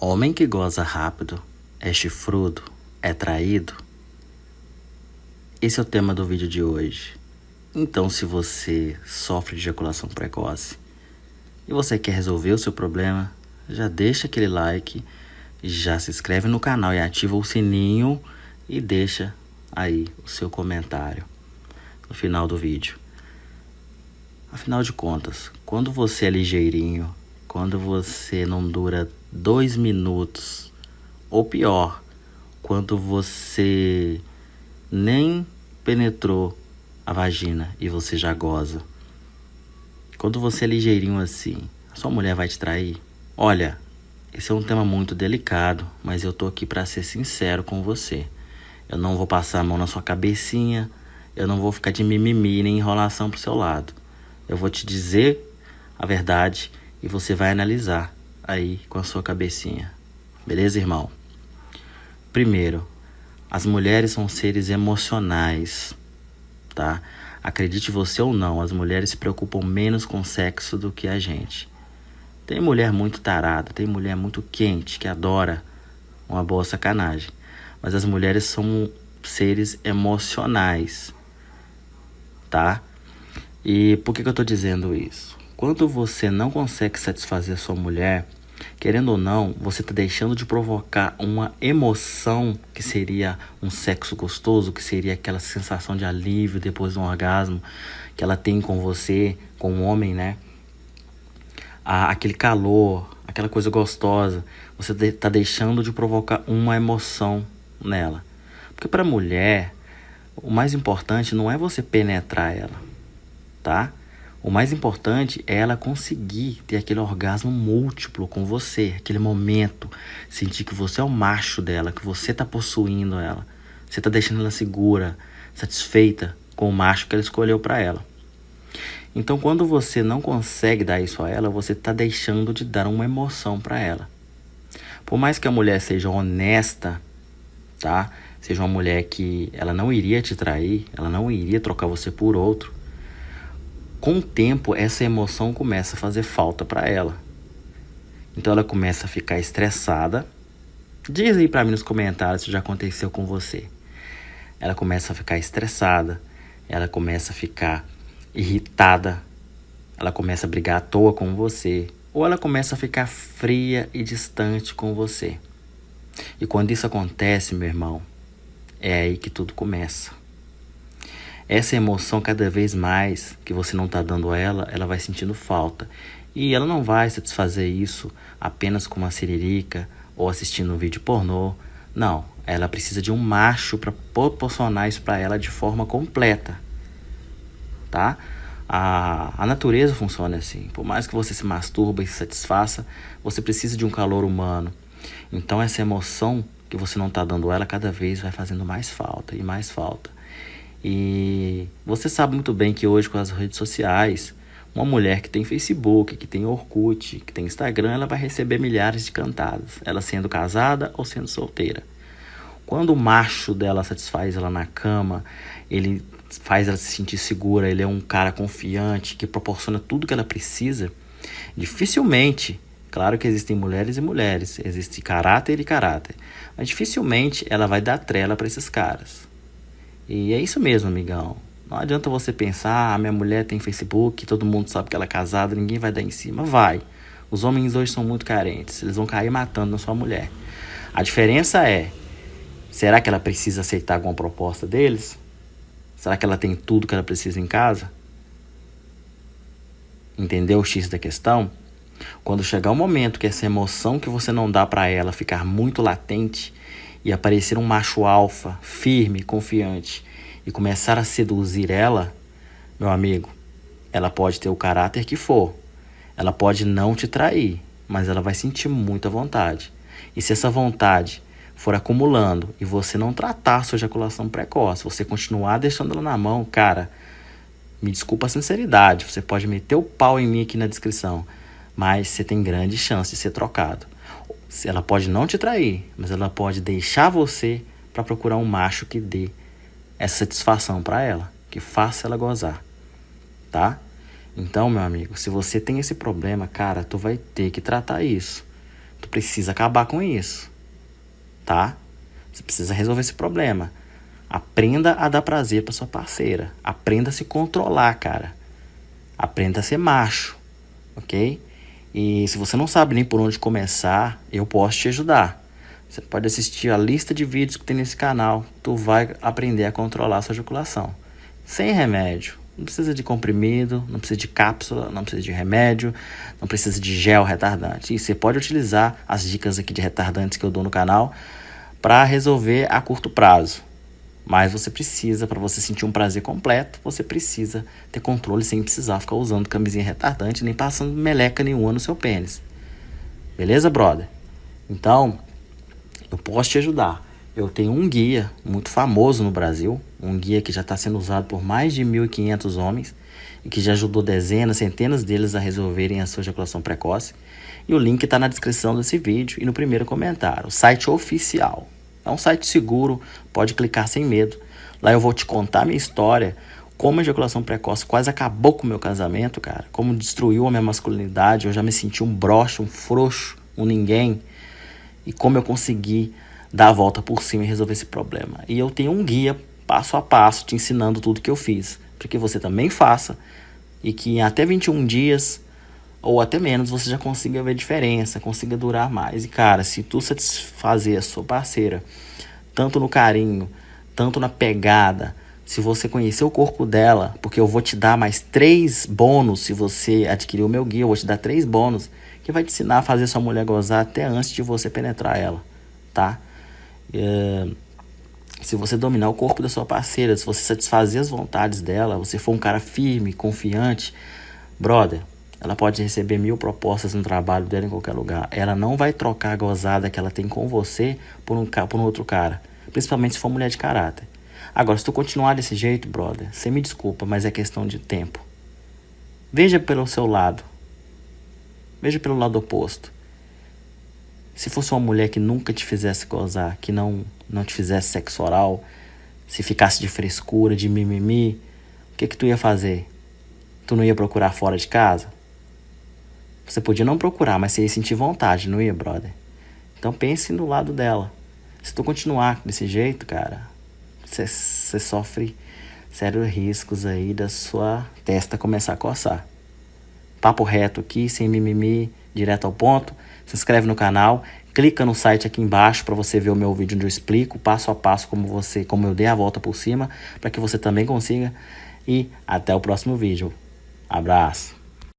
Homem que goza rápido é chifrudo, é traído? Esse é o tema do vídeo de hoje. Então, se você sofre de ejaculação precoce e você quer resolver o seu problema, já deixa aquele like, já se inscreve no canal e ativa o sininho e deixa aí o seu comentário no final do vídeo. Afinal de contas, quando você é ligeirinho, quando você não dura dois minutos, ou pior, quando você nem penetrou a vagina e você já goza. Quando você é ligeirinho assim, a sua mulher vai te trair? Olha, esse é um tema muito delicado, mas eu tô aqui para ser sincero com você. Eu não vou passar a mão na sua cabecinha, eu não vou ficar de mimimi nem enrolação pro seu lado. Eu vou te dizer a verdade e você vai analisar aí com a sua cabecinha. Beleza, irmão? Primeiro, as mulheres são seres emocionais, tá? Acredite você ou não, as mulheres se preocupam menos com sexo do que a gente. Tem mulher muito tarada, tem mulher muito quente que adora uma boa sacanagem. Mas as mulheres são seres emocionais, tá? E por que, que eu estou dizendo isso? Quando você não consegue satisfazer sua mulher, querendo ou não, você está deixando de provocar uma emoção que seria um sexo gostoso, que seria aquela sensação de alívio depois de um orgasmo que ela tem com você, com o homem, né? Aquele calor, aquela coisa gostosa, você está deixando de provocar uma emoção nela. Porque para a mulher, o mais importante não é você penetrar ela tá? O mais importante é ela conseguir ter aquele orgasmo múltiplo com você, aquele momento, sentir que você é o macho dela, que você está possuindo ela, você está deixando ela segura, satisfeita com o macho que ela escolheu para ela. Então, quando você não consegue dar isso a ela, você está deixando de dar uma emoção para ela. Por mais que a mulher seja honesta, tá? Seja uma mulher que ela não iria te trair, ela não iria trocar você por outro com o tempo, essa emoção começa a fazer falta para ela. Então ela começa a ficar estressada. Diz aí para mim nos comentários se já aconteceu com você. Ela começa a ficar estressada, ela começa a ficar irritada, ela começa a brigar à toa com você, ou ela começa a ficar fria e distante com você. E quando isso acontece, meu irmão, é aí que tudo começa. Essa emoção, cada vez mais que você não está dando a ela, ela vai sentindo falta. E ela não vai satisfazer isso apenas com uma siririca ou assistindo um vídeo pornô. Não, ela precisa de um macho para proporcionar isso para ela de forma completa. Tá? A, a natureza funciona assim. Por mais que você se masturba e se satisfaça, você precisa de um calor humano. Então essa emoção que você não está dando ela, cada vez vai fazendo mais falta e mais falta. E você sabe muito bem que hoje com as redes sociais, uma mulher que tem Facebook, que tem Orkut, que tem Instagram, ela vai receber milhares de cantadas, ela sendo casada ou sendo solteira. Quando o macho dela satisfaz ela na cama, ele faz ela se sentir segura, ele é um cara confiante, que proporciona tudo que ela precisa, dificilmente, claro que existem mulheres e mulheres, existe caráter e caráter, mas dificilmente ela vai dar trela para esses caras. E é isso mesmo, amigão. Não adianta você pensar, ah, minha mulher tem Facebook, todo mundo sabe que ela é casada, ninguém vai dar em cima. Vai. Os homens hoje são muito carentes, eles vão cair matando na sua mulher. A diferença é, será que ela precisa aceitar alguma proposta deles? Será que ela tem tudo que ela precisa em casa? Entendeu o X da questão? Quando chegar o momento que essa emoção que você não dá para ela ficar muito latente, e aparecer um macho alfa, firme, confiante, e começar a seduzir ela, meu amigo, ela pode ter o caráter que for. Ela pode não te trair, mas ela vai sentir muita vontade. E se essa vontade for acumulando e você não tratar sua ejaculação precoce, você continuar deixando ela na mão, cara, me desculpa a sinceridade, você pode meter o pau em mim aqui na descrição, mas você tem grande chance de ser trocado. Ela pode não te trair, mas ela pode deixar você para procurar um macho que dê essa satisfação para ela, que faça ela gozar, tá? Então, meu amigo, se você tem esse problema, cara, tu vai ter que tratar isso. Tu precisa acabar com isso, tá? Você precisa resolver esse problema. Aprenda a dar prazer para sua parceira. Aprenda a se controlar, cara. Aprenda a ser macho, ok? E se você não sabe nem por onde começar, eu posso te ajudar. Você pode assistir a lista de vídeos que tem nesse canal. Tu vai aprender a controlar a sua ejaculação. Sem remédio. Não precisa de comprimido, não precisa de cápsula, não precisa de remédio, não precisa de gel retardante. E você pode utilizar as dicas aqui de retardantes que eu dou no canal para resolver a curto prazo. Mas você precisa, para você sentir um prazer completo, você precisa ter controle sem precisar ficar usando camisinha retardante nem passando meleca nenhuma no seu pênis. Beleza, brother? Então, eu posso te ajudar. Eu tenho um guia muito famoso no Brasil, um guia que já está sendo usado por mais de 1.500 homens e que já ajudou dezenas, centenas deles a resolverem a sua ejaculação precoce. E o link está na descrição desse vídeo e no primeiro comentário. O site oficial. É um site seguro, pode clicar sem medo. Lá eu vou te contar minha história, como a ejaculação precoce quase acabou com o meu casamento, cara. Como destruiu a minha masculinidade, eu já me senti um broxo, um frouxo, um ninguém. E como eu consegui dar a volta por cima e resolver esse problema. E eu tenho um guia passo a passo te ensinando tudo que eu fiz, para que você também faça e que em até 21 dias ou até menos você já consiga ver diferença, consiga durar mais. E cara, se tu satisfazer a sua parceira, tanto no carinho, tanto na pegada, se você conhecer o corpo dela, porque eu vou te dar mais três bônus se você adquirir o meu guia, eu vou te dar três bônus que vai te ensinar a fazer sua mulher gozar até antes de você penetrar ela, tá? É, se você dominar o corpo da sua parceira, se você satisfazer as vontades dela, você for um cara firme, confiante, brother, ela pode receber mil propostas no trabalho dela em qualquer lugar. Ela não vai trocar a gozada que ela tem com você por um, por um outro cara, principalmente se for mulher de caráter. Agora, se tu continuar desse jeito, brother, você me desculpa, mas é questão de tempo. Veja pelo seu lado. Veja pelo lado oposto. Se fosse uma mulher que nunca te fizesse gozar, que não, não te fizesse sexo oral, se ficasse de frescura, de mimimi, o que que tu ia fazer? Tu não ia procurar fora de casa? Você podia não procurar, mas você ia sentir vontade, não ia, brother? Então pense no lado dela. Se tu continuar desse jeito, cara, você, sofre sérios riscos aí da sua testa começar a coçar. Papo reto aqui, sem mimimi, direto ao ponto. Se inscreve no canal, clica no site aqui embaixo para você ver o meu vídeo onde eu explico passo a passo como você, como eu dei a volta por cima, para que você também consiga. E até o próximo vídeo. Abraço.